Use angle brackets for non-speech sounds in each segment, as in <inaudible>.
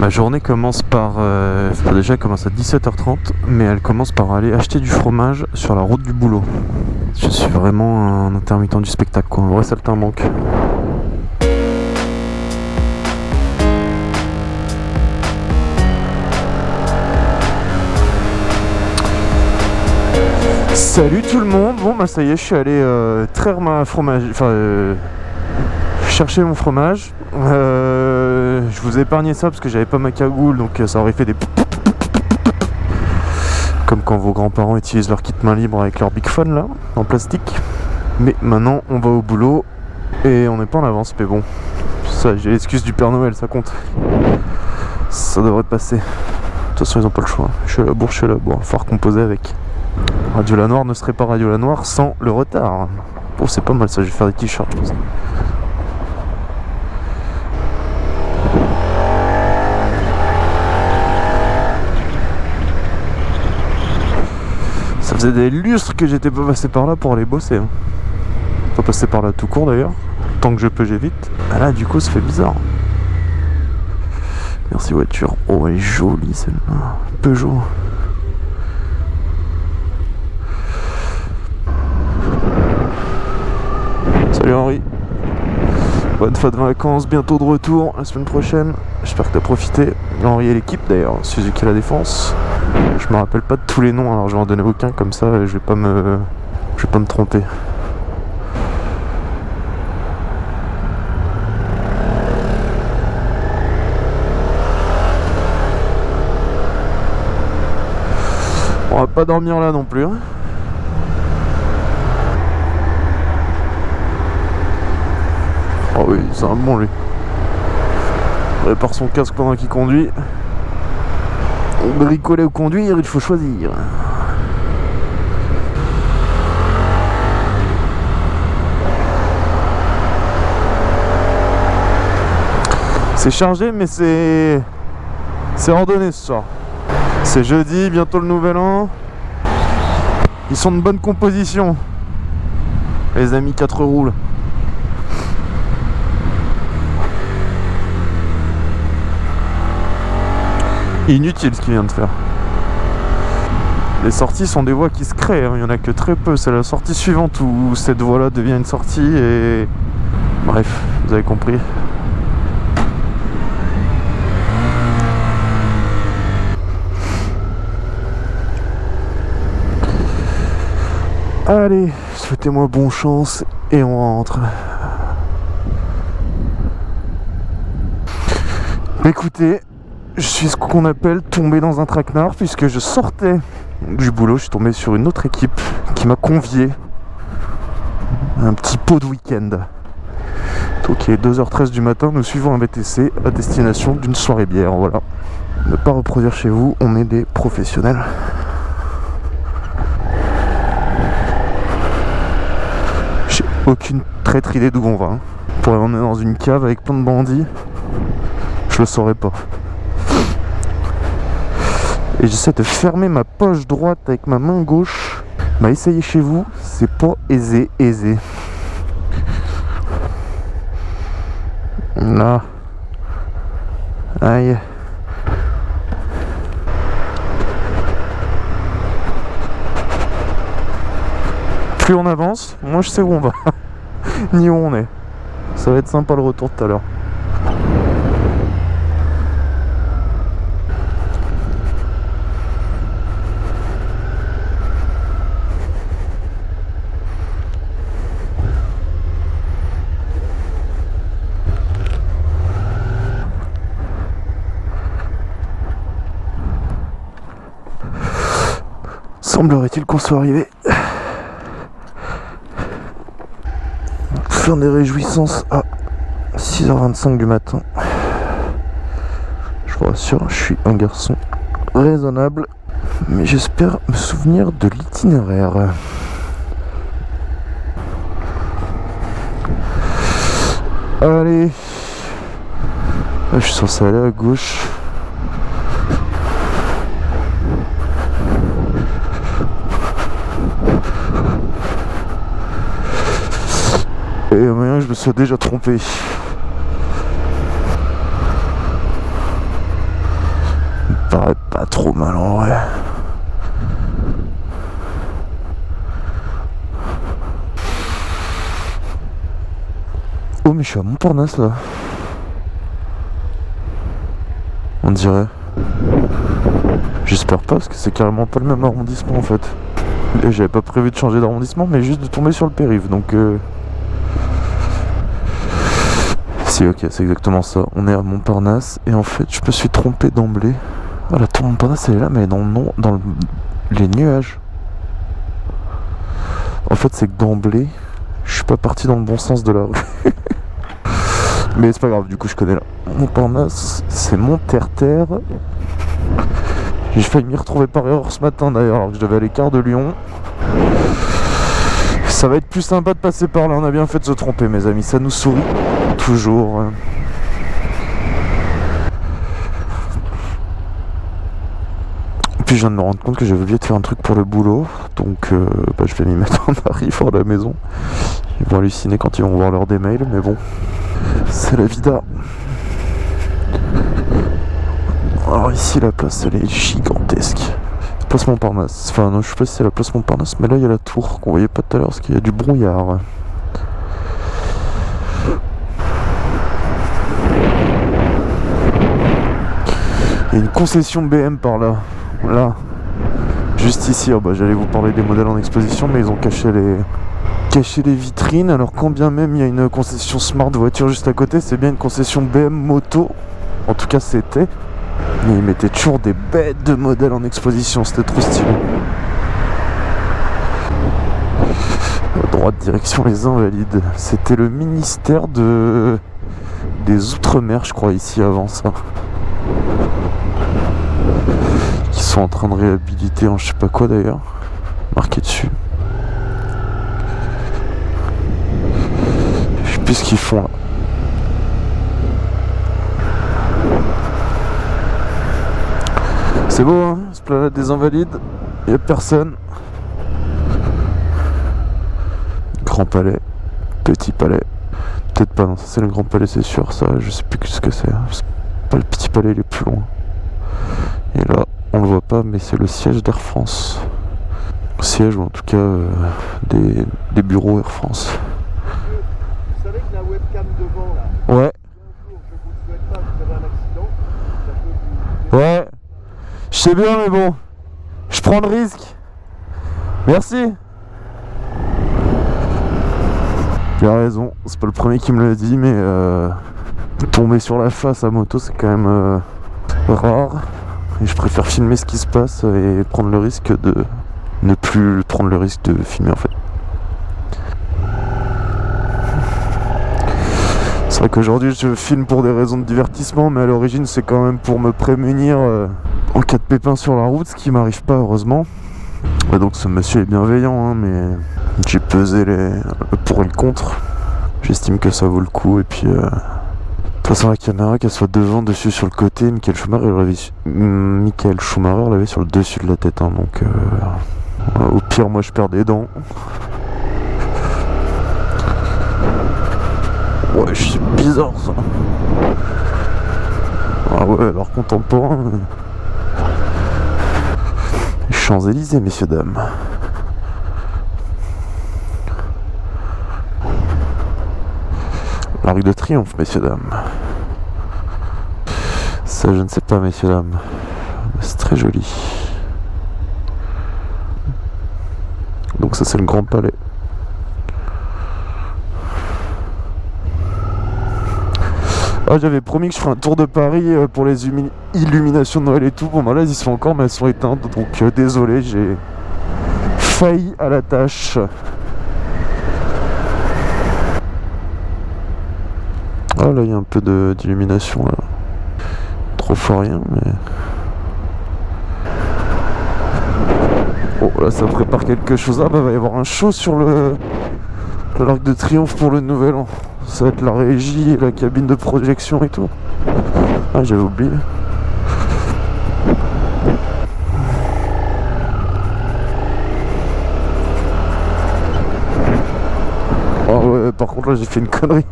Ma journée commence par... Euh, déjà, elle commence à 17h30, mais elle commence par aller acheter du fromage sur la route du boulot. Je suis vraiment un intermittent du spectacle, quoi. Un vrai saltimbanque. Salut tout le monde, bon bah ça y est, je suis allé euh, traire ma fromage, enfin euh, chercher mon fromage. Euh, je vous ai épargné ça parce que j'avais pas ma cagoule, donc ça aurait fait des comme quand vos grands-parents utilisent leur kit main libre avec leur big phone là, en plastique. Mais maintenant on va au boulot et on n'est pas en avance, mais bon, ça j'ai l'excuse du Père Noël, ça compte. Ça devrait passer. De toute façon ils ont pas le choix. Je suis à la bourre, je suis à la bourre, faut composer avec. Radio La Noire ne serait pas Radio La Noire sans le retard. Bon, c'est pas mal ça, je vais faire des t-shirts. Ça faisait des lustres que j'étais pas passé par là pour aller bosser. Hein. Pas passer par là tout court d'ailleurs. Tant que je peux, j'évite. Ah là, du coup, ça fait bizarre. Merci voiture. Oh, elle est jolie celle-là. Peugeot. Salut Henri. Bonne fin de vacances, bientôt de retour la semaine prochaine. J'espère que tu as profité. Henri et l'équipe d'ailleurs, Suzuki la défense. Je me rappelle pas de tous les noms, alors je vais en donner aucun comme ça, je vais pas me, je vais pas me tromper. On va pas dormir là non plus. Oh oui, c'est un bon lui. Il répare son casque pendant qu'il conduit. Bricoler ou conduire, il faut choisir. C'est chargé, mais c'est... C'est ordonné ce soir. C'est jeudi, bientôt le nouvel an. Ils sont de bonne composition. Les amis 4 roues. Inutile ce qu'il vient de faire. Les sorties sont des voies qui se créent, hein. il n'y en a que très peu. C'est la sortie suivante où cette voie-là devient une sortie et... Bref, vous avez compris. Allez, souhaitez-moi bon chance et on rentre. Écoutez, je suis ce qu'on appelle tombé dans un traquenard puisque je sortais du boulot, je suis tombé sur une autre équipe qui m'a convié un petit pot de week-end. Donc il est 2h13 du matin, nous suivons un VTC à destination d'une soirée bière, voilà. Ne pas reproduire chez vous, on est des professionnels. J'ai aucune traître idée d'où on va. Hein. Pour est dans une cave avec plein de bandits, je le saurais pas et j'essaie de fermer ma poche droite avec ma main gauche. Bah essayez chez vous, c'est pas aisé, aisé. Là. Aïe. Plus on avance, moi je sais où on va. <laughs> Ni où on est. Ça va être sympa le retour tout à l'heure. Semblerait-il qu'on soit arrivé. Faire des réjouissances à 6h25 du matin. Je vous rassure, je suis un garçon raisonnable, mais j'espère me souvenir de l'itinéraire. Allez, je suis censé aller à gauche. Moyen je me suis déjà trompé. paraît pas trop mal en vrai. Oh mais je suis à Montparnasse là. On dirait. J'espère pas parce que c'est carrément pas le même arrondissement en fait. J'avais pas prévu de changer d'arrondissement mais juste de tomber sur le périph' donc... Euh... Ok c'est exactement ça. On est à Montparnasse et en fait je me suis trompé d'emblée. Ah la tour Montparnasse elle est là mais dans, non, dans les nuages. En fait c'est d'emblée je suis pas parti dans le bon sens de la rue. <laughs> Mais c'est pas grave, du coup je connais là. Montparnasse, c'est mon terre-terre. J'ai failli m'y retrouver par erreur ce matin d'ailleurs, alors que je devais aller quart de Lyon. Ça va être plus sympa de passer par là, on a bien fait de se tromper mes amis, ça nous sourit toujours. Puis je viens de me rendre compte que j'avais oublié de faire un truc pour le boulot, donc euh, bah, je vais m'y mettre en arrivant <laughs> à la maison. Ils vont halluciner quand ils vont voir l'heure des mails, mais bon, c'est la vida. Alors ici la place elle est gigantesque. Place Montparnasse. Enfin non je sais pas si c'est la place Montparnasse mais là il y a la tour qu'on voyait pas tout à l'heure parce qu'il y a du brouillard. Il y a une concession BM par là. Là. Juste ici. Oh bah, J'allais vous parler des modèles en exposition mais ils ont caché les, cacher les vitrines. Alors quand bien même il y a une concession Smart voiture juste à côté, c'est bien une concession BM moto. En tout cas c'était. Mais ils mettaient toujours des bêtes de modèles en exposition, c'était trop stylé. Droite, direction les Invalides. C'était le ministère de des Outre-mer, je crois, ici avant ça. Qui sont en train de réhabiliter en je sais pas quoi d'ailleurs. Marqué dessus. ce qu'ils font là. C'est beau, hein Esplanade des Invalides. Il a personne. Grand Palais. Petit Palais. Peut-être pas, non, ça c'est le Grand Palais, c'est sûr. Ça, je sais plus ce que c'est. Pas le Petit Palais, il est plus loin. Et là, on le voit pas, mais c'est le siège d'Air France. Siège, ou en tout cas, euh, des bureaux Air France. Ouais. Ouais. Je sais bien, mais bon. Je prends le risque. Merci. Il a raison. C'est pas le premier qui me l'a dit, mais euh, tomber sur la face à moto, c'est quand même euh, rare. Et je préfère filmer ce qui se passe et prendre le risque de ne plus prendre le risque de filmer en fait. Qu'aujourd'hui je filme pour des raisons de divertissement, mais à l'origine c'est quand même pour me prémunir euh, en cas de pépin sur la route, ce qui m'arrive pas heureusement. Donc ce monsieur est bienveillant, hein, mais j'ai pesé les pour et le contre. J'estime que ça vaut le coup et puis... Euh, de toute façon la caméra qu'elle soit devant, dessus, sur le côté, Michael Schumacher l'avait Schumacher l'avait sur le dessus de la tête, hein, donc euh, au pire moi je perds des dents. Ouais, c'est bizarre ça. Ah ouais, alors contemporain. Champs-Élysées, messieurs, dames. L'arc de triomphe, messieurs, dames. Ça, je ne sais pas, messieurs, dames. C'est très joli. Donc ça, c'est le Grand Palais. Ah, j'avais promis que je ferais un tour de Paris euh, pour les illuminations de Noël et tout. Bon, bah là, ils sont encore, mais elles sont éteintes. Donc, euh, désolé, j'ai failli à la tâche. Ah, là, il y a un peu d'illumination, là. Trop fort rien, mais... Oh, là, ça prépare quelque chose. Ah, bah, va y avoir un show sur le... L'Arc de Triomphe pour le Nouvel An. Ça va être la régie la cabine de projection et tout. Ah, j'avais oublié. Ah ouais, par contre là j'ai fait une connerie.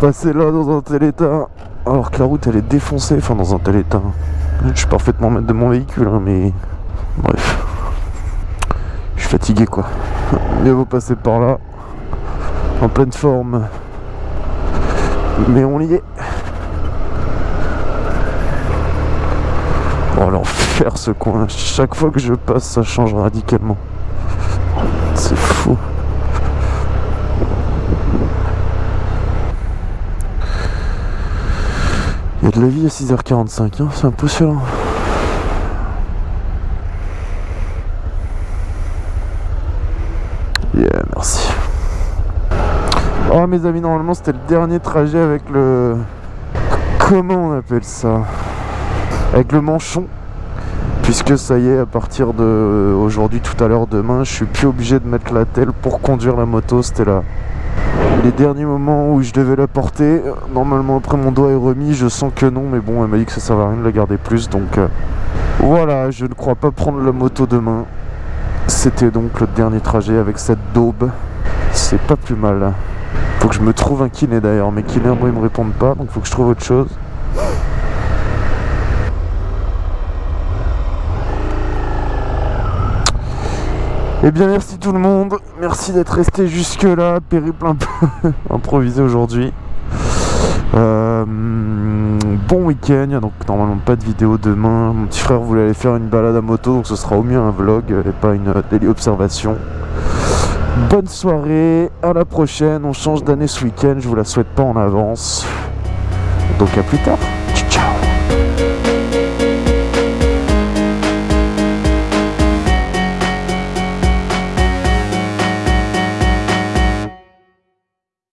Passer là dans un tel état, alors que la route elle est défoncée, enfin dans un tel état. Je suis parfaitement maître de mon véhicule, hein, mais bref. Je suis fatigué quoi. Mieux vaut passer par là, en pleine forme. Mais on y est. Oh l'enfer ce coin. Chaque fois que je passe, ça change radicalement. C'est fou. Il y a de la vie à 6h45, hein, c'est impressionnant. Yeah, merci. Oh mes amis, normalement c'était le dernier trajet avec le... Comment on appelle ça? Avec le manchon. Puisque ça y est, à partir de aujourd'hui, tout à l'heure, demain, je suis plus obligé de mettre la telle pour conduire la moto. C'était là. Les derniers moments où je devais la porter, normalement après mon doigt est remis, je sens que non, mais bon, elle m'a dit que ça servait à rien de la garder plus, donc euh, voilà, je ne crois pas prendre la moto demain. C'était donc le dernier trajet avec cette daube. C'est pas plus mal. Faut que je me trouve un kiné d'ailleurs, mais kiné moi ils me répondent pas, donc faut que je trouve autre chose. Eh bien merci tout le monde, merci d'être resté jusque là, périple un peu <laughs> improvisé aujourd'hui. Euh, bon week-end, donc normalement pas de vidéo demain. Mon petit frère voulait aller faire une balade à moto, donc ce sera au mieux un vlog et pas une daily observation. Bonne soirée, à la prochaine, on change d'année ce week-end, je vous la souhaite pas en avance. Donc à plus tard